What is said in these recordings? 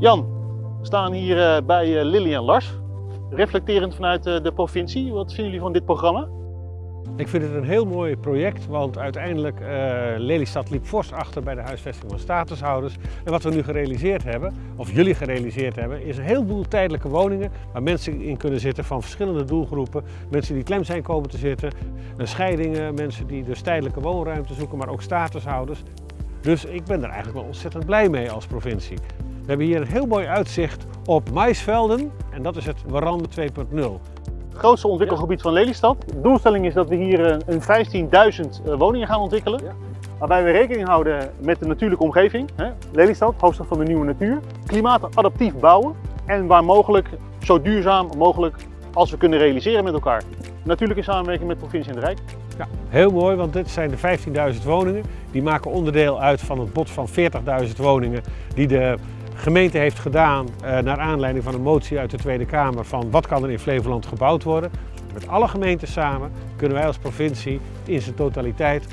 Jan, we staan hier eh, bij eh, Lily en Lars. Reflecterend vanuit eh, de provincie, wat vinden jullie van dit programma? Ik vind het een heel mooi project, want uiteindelijk uh, Lelystad liep fors achter bij de huisvesting van statushouders. En wat we nu gerealiseerd hebben, of jullie gerealiseerd hebben, is een heleboel tijdelijke woningen waar mensen in kunnen zitten van verschillende doelgroepen. Mensen die klem zijn komen te zitten, scheidingen, mensen die dus tijdelijke woonruimte zoeken, maar ook statushouders. Dus ik ben er eigenlijk wel ontzettend blij mee als provincie. We hebben hier een heel mooi uitzicht op maisvelden en dat is het Warande 2.0 grootste ontwikkelgebied van Lelystad. De doelstelling is dat we hier een 15.000 woningen gaan ontwikkelen. Ja. Waarbij we rekening houden met de natuurlijke omgeving. Hè? Lelystad, hoofdstad van de nieuwe natuur. Klimaatadaptief bouwen en waar mogelijk zo duurzaam mogelijk als we kunnen realiseren met elkaar. Natuurlijk in samenwerking met provincie en het Rijk. Ja, heel mooi, want dit zijn de 15.000 woningen. Die maken onderdeel uit van het bod van 40.000 woningen die de gemeente heeft gedaan uh, naar aanleiding van een motie uit de Tweede Kamer van wat kan er in Flevoland gebouwd worden. Met alle gemeenten samen kunnen wij als provincie in zijn totaliteit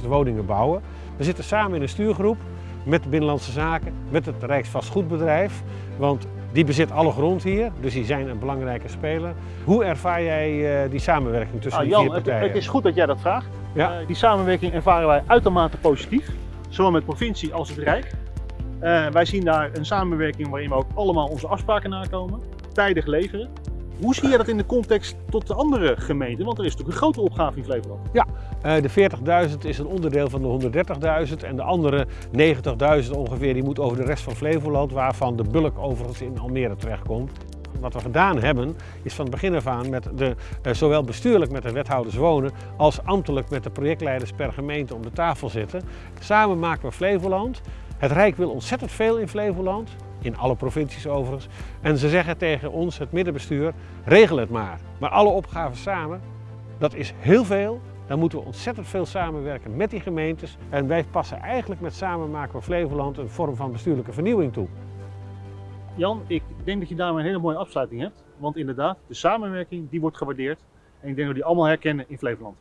130.000 woningen bouwen. We zitten samen in een stuurgroep met de Binnenlandse Zaken, met het Rijksvastgoedbedrijf, want die bezit alle grond hier, dus die zijn een belangrijke speler. Hoe ervaar jij uh, die samenwerking tussen ah, die Jan, vier partijen? Het, het, is goed dat jij dat vraagt. Ja. Uh, die samenwerking ervaren wij uitermate positief, zowel met provincie als het Rijk. Uh, wij zien daar een samenwerking waarin we ook allemaal onze afspraken nakomen, tijdig leveren. Hoe zie je dat in de context tot de andere gemeenten? Want er is natuurlijk een grote opgave in Flevoland. Ja, uh, de 40.000 is een onderdeel van de 130.000 en de andere 90.000 ongeveer die moet over de rest van Flevoland, waarvan de bulk overigens in Almere terechtkomt. Wat we gedaan hebben, is van het begin af aan met de, uh, zowel bestuurlijk met de wethouders wonen, als ambtelijk met de projectleiders per gemeente om de tafel zitten. Samen maken we Flevoland. Het Rijk wil ontzettend veel in Flevoland, in alle provincies overigens. En ze zeggen tegen ons, het middenbestuur, regel het maar. Maar alle opgaven samen, dat is heel veel. Dan moeten we ontzettend veel samenwerken met die gemeentes. En wij passen eigenlijk met Samen maken we Flevoland een vorm van bestuurlijke vernieuwing toe. Jan, ik denk dat je daarmee een hele mooie afsluiting hebt. Want inderdaad, de samenwerking die wordt gewaardeerd. En ik denk dat we die allemaal herkennen in Flevoland.